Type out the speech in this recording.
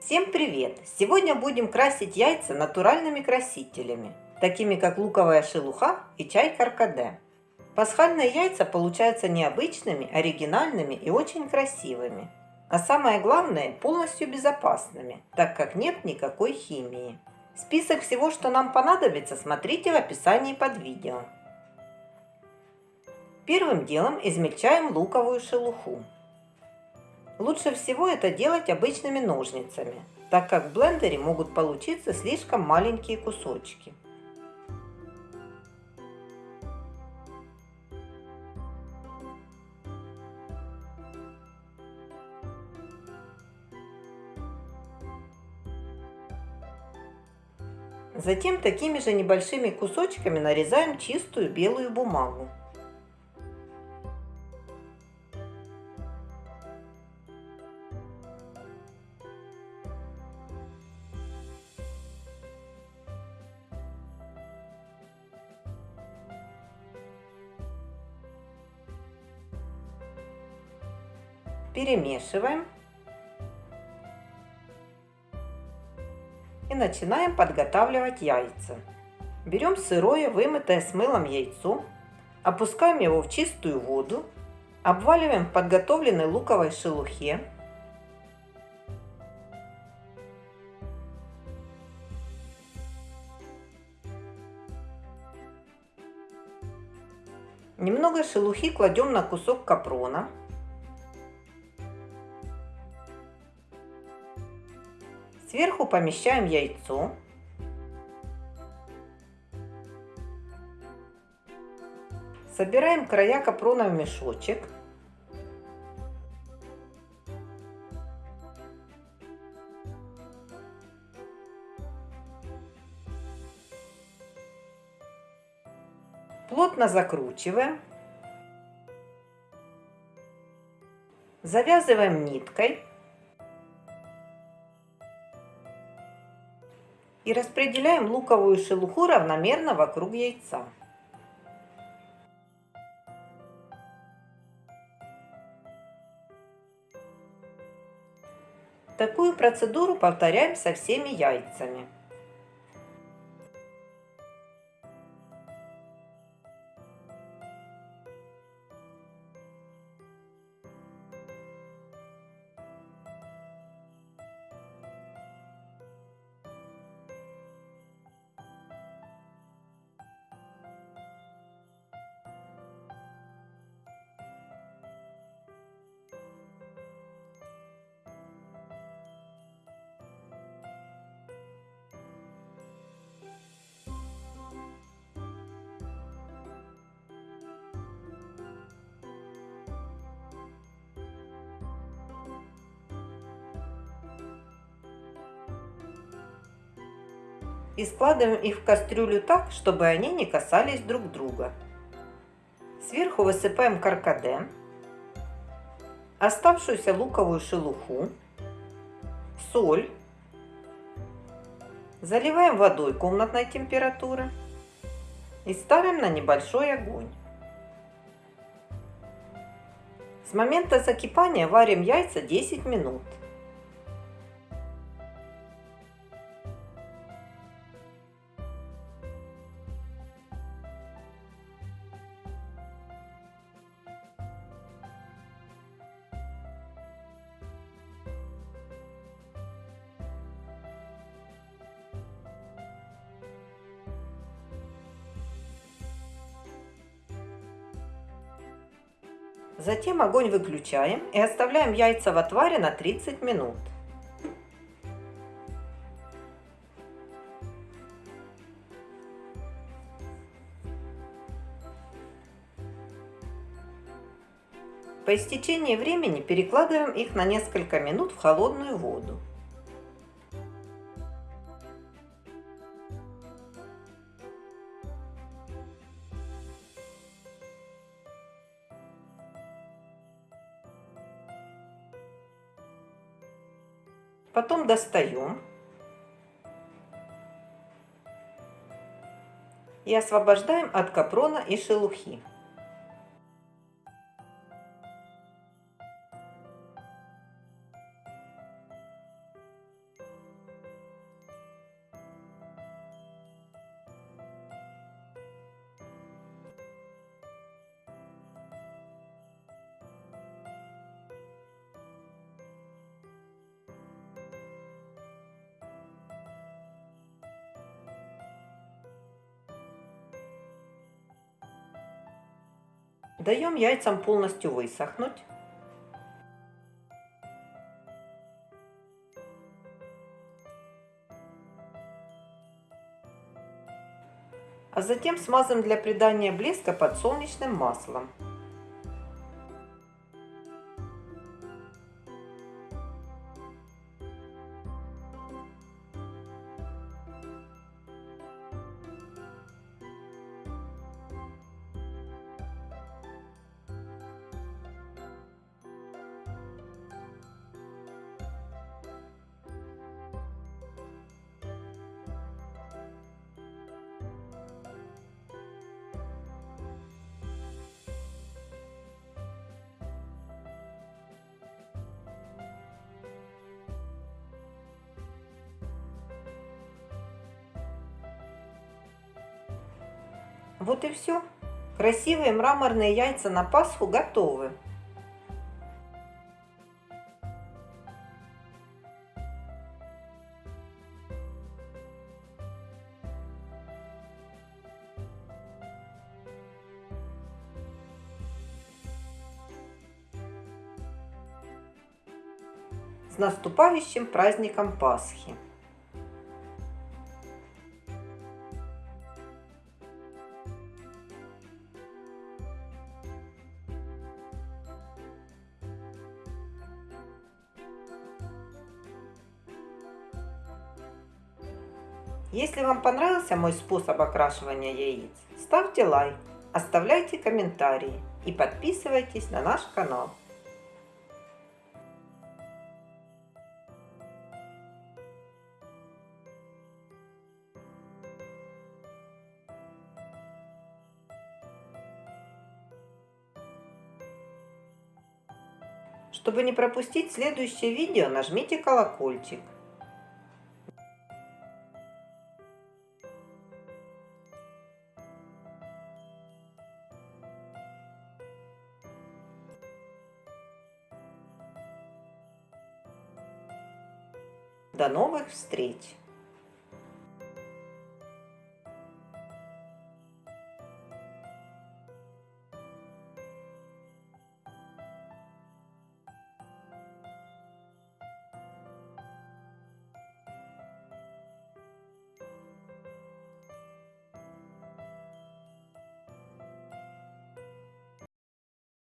Всем привет! Сегодня будем красить яйца натуральными красителями, такими как луковая шелуха и чай каркаде. Пасхальные яйца получаются необычными, оригинальными и очень красивыми. А самое главное, полностью безопасными, так как нет никакой химии. Список всего, что нам понадобится, смотрите в описании под видео. Первым делом измельчаем луковую шелуху. Лучше всего это делать обычными ножницами, так как в блендере могут получиться слишком маленькие кусочки. Затем такими же небольшими кусочками нарезаем чистую белую бумагу. Перемешиваем. И начинаем подготавливать яйца. Берем сырое, вымытое с мылом яйцо, опускаем его в чистую воду, обваливаем в подготовленной луковой шелухе, Немного шелухи кладем на кусок капрона. Сверху помещаем яйцо. Собираем края капрона в мешочек. Плотно закручиваем. Завязываем ниткой. И распределяем луковую шелуху равномерно вокруг яйца. Такую процедуру повторяем со всеми яйцами. И складываем их в кастрюлю так, чтобы они не касались друг друга. Сверху высыпаем каркаде, оставшуюся луковую шелуху, соль, заливаем водой комнатной температуры и ставим на небольшой огонь. С момента закипания варим яйца 10 минут. Затем огонь выключаем и оставляем яйца в отваре на 30 минут. По истечении времени перекладываем их на несколько минут в холодную воду. Потом достаем. И освобождаем от капрона и шелухи. Даем яйцам полностью высохнуть. А затем смазываем для придания блеска подсолнечным маслом. Вот и все. Красивые мраморные яйца на Пасху готовы. С наступающим праздником Пасхи! Если вам понравился мой способ окрашивания яиц, ставьте лайк, оставляйте комментарии и подписывайтесь на наш канал. Чтобы не пропустить следующее видео, нажмите колокольчик. До новых встреч!